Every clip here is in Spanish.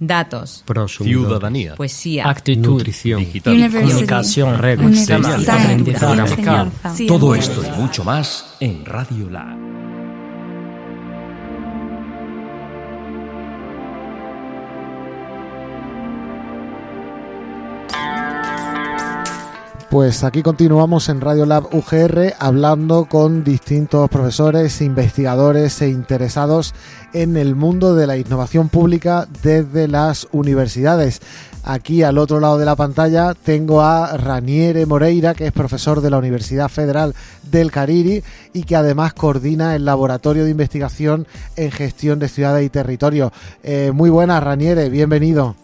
datos, ciudadanía, poesía, actitud, nutrición, digital, comunicación, reglas, Universidad, aprendizaje, todo esto y mucho más en Radio Lab. Pues aquí continuamos en Radio Lab UGR hablando con distintos profesores, investigadores e interesados en el mundo de la innovación pública desde las universidades. Aquí al otro lado de la pantalla tengo a Raniere Moreira, que es profesor de la Universidad Federal del Cariri y que además coordina el Laboratorio de Investigación en Gestión de Ciudades y Territorios. Eh, muy buenas, Raniere, bienvenido.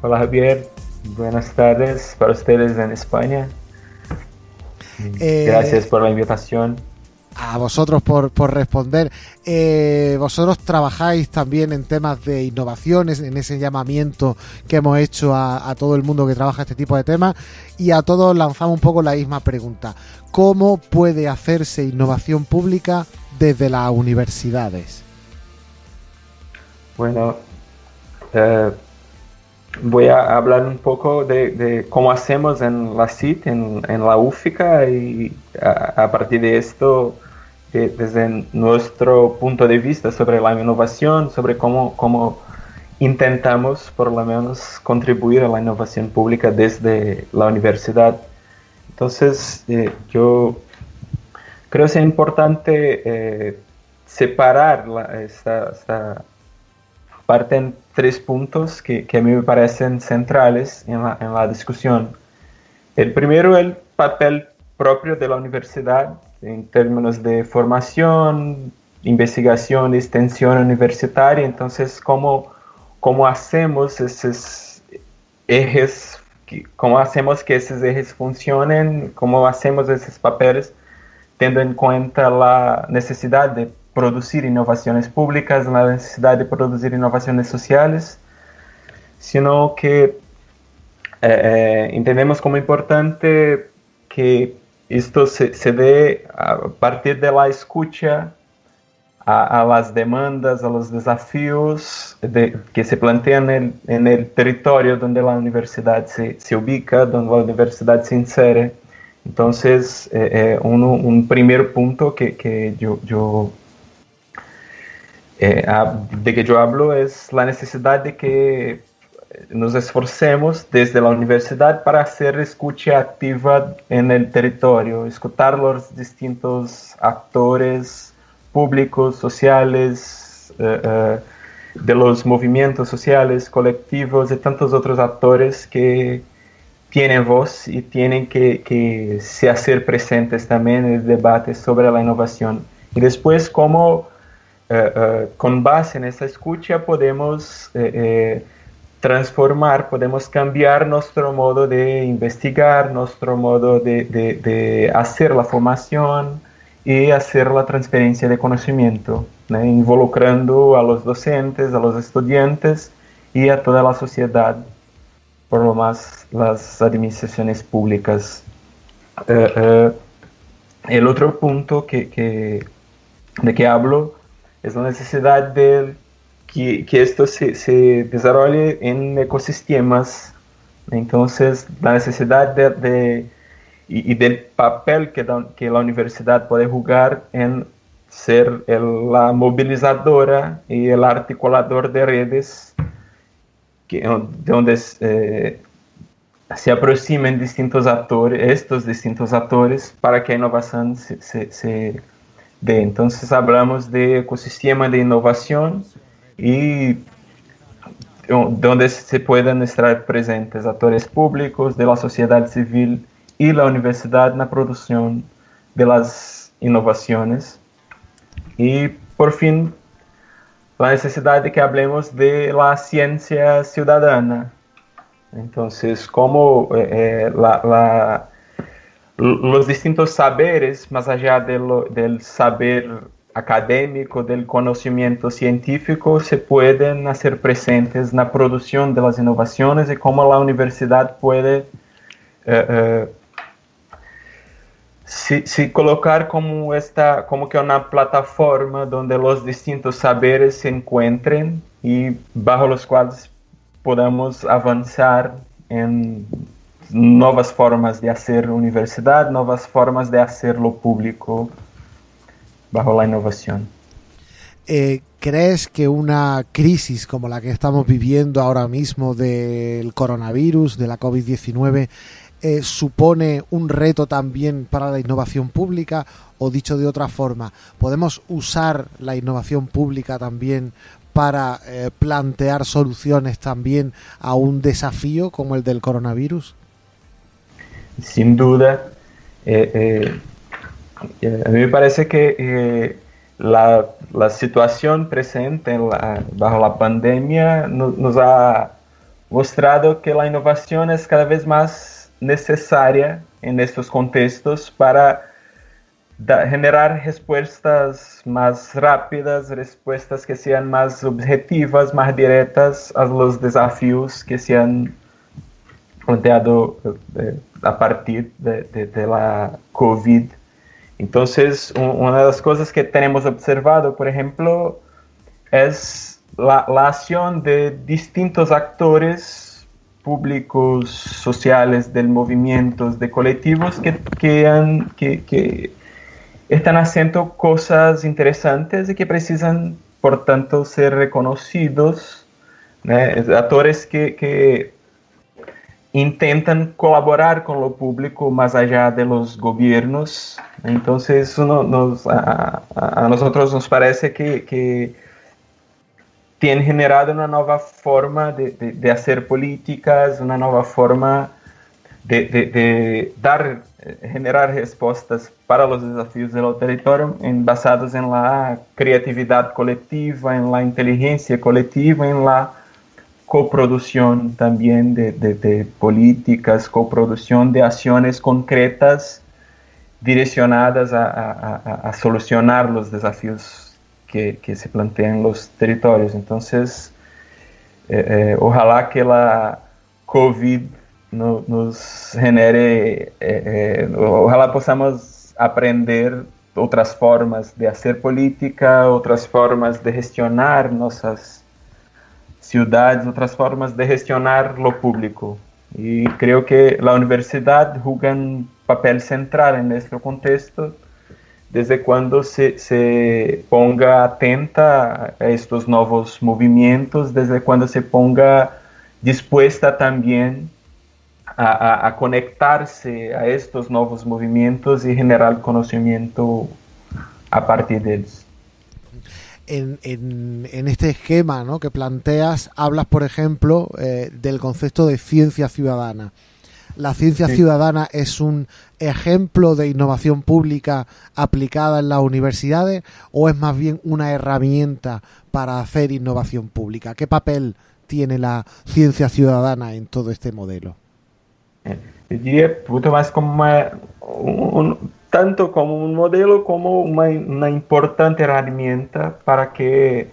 Hola Javier, buenas tardes para ustedes en España. Eh, Gracias por la invitación. a vosotros por, por responder. Eh, vosotros trabajáis también en temas de innovaciones, en ese llamamiento que hemos hecho a, a todo el mundo que trabaja este tipo de temas y a todos lanzamos un poco la misma pregunta. ¿Cómo puede hacerse innovación pública desde las universidades? Bueno, eh, voy a hablar un poco de, cómo hacemos en la CIT, en, en la UFICA, y a, partir de esto, de- desde nuestro punto de vista sobre la innovación, sobre cómo, cómo intentamos, por lo menos, contribuir a la innovación pública desde la universidad. Entonces, eh, yo creo que es importante eh, separar la- esta, esta parte en tres puntos que, que a mí me parecen centrales en la, en la discusión. El primero, el papel propio de la universidad en términos de formación, investigación, extensión universitaria. Entonces, ¿cómo, cómo hacemos esos ejes, cómo hacemos que esos ejes funcionen, cómo hacemos esos papeles, teniendo en cuenta la necesidad de producir innovaciones públicas, la necesidad de producir innovaciones sociales, sino que eh, eh, entendemos como importante que esto se, se dé a partir de la escucha a, las demandas, a los desafíos de- que se plantean en el, en el territorio donde la universidad se, se ubica, donde la universidad se insere. Entonces, eh, eh, un primer punto que, que yo eh, hab- de que yo hablo es la necesidad de que nos esforcemos desde la universidad para hacer escucha activa en el territorio, escuchar los distintos actores públicos, sociales, eh, eh, de los movimientos sociales, colectivos y tantos otros actores que tienen voz y tienen que, que se hacer presentes también en el debate sobre la innovación. Y después, cómo eh, eh, con base en esa escucha podemos eh, eh, transformar, podemos cambiar nuestro modo de investigar, nuestro modo de, de- de hacer la formación y hacer la transferencia de conocimiento, ¿no? involucrando a los docentes, a los estudiantes y a toda la sociedad, por lo más las administraciones públicas. El otro punto que, que- de que hablo es la necesidad de que, que esto se, se desarrolle en ecosistemas. Entonces, la necesidad de, de- y, y del papel que, da- que la universidad puede jugar en ser el- la movilizadora y el articulador de redes que, de donde eh, se aproximen distintos actores, estos distintos actores, para que a innovación se, se, se dé. Entonces hablamos de ecosistema de innovación y donde se puedan estar presentes actores públicos, de la sociedad civil y la universidad en la producción de las innovaciones. Y por fin, la necesidad de que hablemos de la ciencia ciudadana. Entonces, cómo eh, eh, la- la- los distintos saberes, más allá de lo- del saber académico, del conocimiento científico, se pueden hacer presentes en la producción de las innovaciones y cómo la universidad puede eh, eh, colocar como esta como que una plataforma donde los distintos saberes se encuentren y bajo los cuales podamos avanzar en nuevas formas de hacer universidad, nuevas formas de hacerlo público bajo la innovación. Eh, ¿Crees que una crisis como la que estamos viviendo ahora mismo del coronavirus, de la COVID-19, eh, supone un reto también para la innovación pública? O dicho de otra forma, ¿podemos usar la innovación pública también para eh, plantear soluciones también a un desafío como el del coronavirus? Sin duda. a mí me parece que la, la situación presente la, bajo la pandemia no, nos ha mostrado que la innovación es cada vez más necesaria en estos contextos para generar respuestas más rápidas, respuestas que sean más objetivas, más directas a los desafíos que se han planteado eh, a partir de, de, la COVID entonces, una de las cosas que tenemos observado, por ejemplo, es la, la acción de distintos actores públicos, sociales, del movimiento, de colectivos que, que, han, que, que están haciendo cosas interesantes y que precisan, por tanto, ser reconocidos. Actores que, que intentan colaborar con lo público más allá de los gobiernos. Entonces, uno nos, a, a, nosotros nos parece que, que tiene generado una nueva forma de, de, de hacer políticas, una nueva forma de, de, dar, generar respuestas para los desafíos del territorio en, basados en la creatividad colectiva, en la inteligencia colectiva, en la coproducción también de, de, de, políticas, coproducción de acciones concretas direccionadas a, solucionar los desafíos que, se plantean los territorios. Entonces, eh, eh, ojalá que la COVID no, nos genere, eh ojalá podamos aprender otras formas de hacer política, otras formas de gestionar nuestras ciudades, otras formas de gestionar lo público. Y creo que la universidad juega un papel central en nuestro contexto desde cuando se, se, ponga atenta a estos nuevos movimientos, desde cuando se ponga dispuesta también a, a, a conectarse a estos nuevos movimientos y generar conocimiento a partir de ellos en, en, en, este esquema ¿no? que planteas, hablas, por ejemplo, eh, del concepto de ciencia ciudadana. ¿La ciencia sí. ciudadana es un ejemplo de innovación pública aplicada en las universidades o es más bien una herramienta para hacer innovación pública? ¿Qué papel tiene la ciencia ciudadana en todo este modelo? Yo diría mucho más como una, un, tanto como un modelo como una, una importante herramienta para que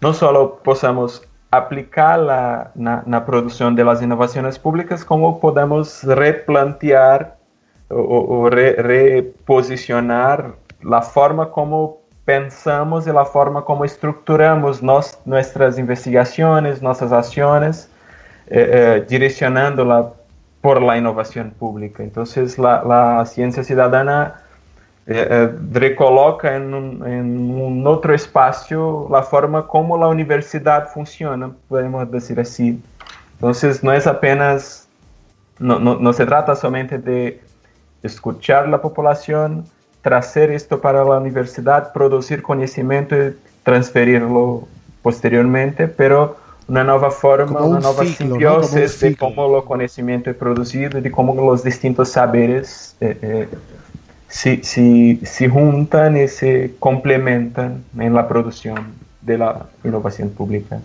no solo podamos aplicarla na, na produção das inovações públicas, como podemos replantear ou, re, reposicionar a forma como pensamos e a forma como estruturamos nos, nossas investigações, nossas ações, eh, eh, direcionando-la por la innovación pública. Entonces la, la ciencia ciudadana eh, eh, recoloca en un, en un, otro espacio la forma como la universidad funciona, podemos decir así. Entonces no es apenas, no, no, no se trata solamente de escuchar la población, traer esto para la universidad, producir conocimiento y transferirlo posteriormente, pero uma nova forma, uma nova ciclo, simbiose de como o conhecimento é produzido, de como os distintos saberes eh, eh, se, se, se juntam e se complementam na produção da inovação pública.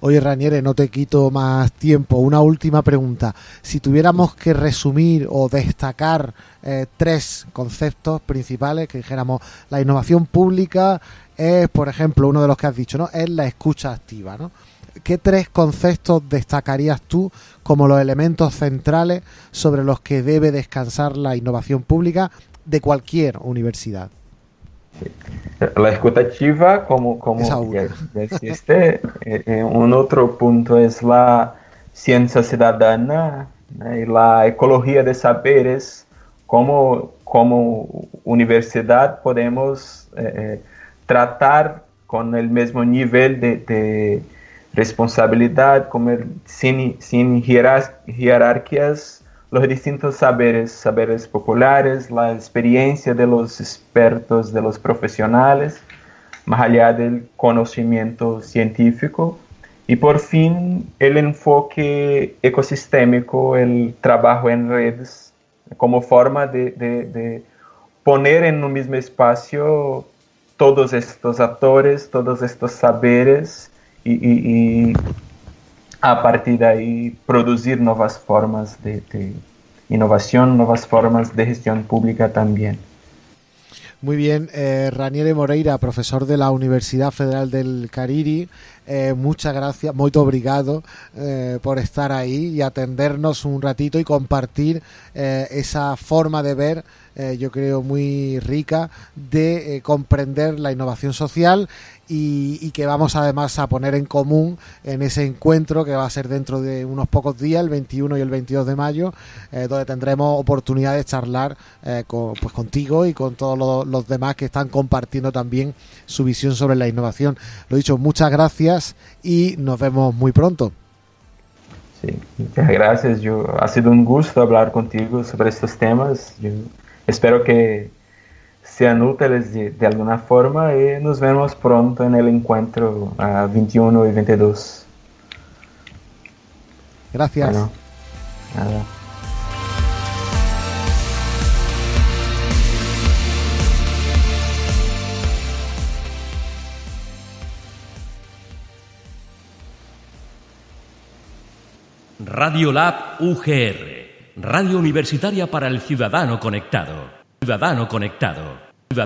Oye, Raniere, no te quito más tiempo. Una última pregunta. Si tuviéramos que resumir o destacar eh, tres conceptos principales, que dijéramos la innovación pública, es, por ejemplo, uno de los que has dicho, ¿no? Es la escucha activa, ¿no? ¿Qué tres conceptos destacarías tú como los elementos centrales sobre los que debe descansar la innovación pública de cualquier universidad? La escuta activa, como, como ya, ya, existe, eh, eh, un otro punto es la ciencia ciudadana ¿no? y la ecología de saberes, como, como universidad podemos eh, tratar con el mismo nivel de, de responsabilidad, como el, sin, sin jerarquías los distintos saberes, saberes populares, la experiencia de los expertos, de los profesionales, más allá del conocimiento científico. Y por fin el enfoque ecosistémico, el trabajo en redes, como forma de, de, poner en un mismo espacio todos estos actores, todos estos saberes y a partir de ahí producir nuevas formas de, innovación, nuevas formas de gestión pública también. Muy bien, eh, Raniere Moreira, profesor de la Universidad Federal del Cariri, eh, muchas gracias, muy obrigado eh, por estar ahí y atendernos un ratito y compartir eh, esa forma de ver, eh, yo creo, muy rica de comprender la innovación social y, y, que vamos además a poner en común en ese encuentro que va a ser dentro de unos pocos días, el 21 y el 22 de mayo, eh, donde tendremos oportunidad de charlar eh, pues contigo y con todos los, demás que están compartiendo también su visión sobre la innovación. Lo dicho, muchas gracias y nos vemos muy pronto. Sí, muchas gracias. Ha sido un gusto hablar contigo sobre estos temas. Espero que sean útiles de, de, alguna forma y nos vemos pronto en el encuentro uh, 21 y 22. Gracias. Bueno, nada. Radio Lab UGR, Radio Universitaria para el Ciudadano Conectado. Ciudadano Conectado.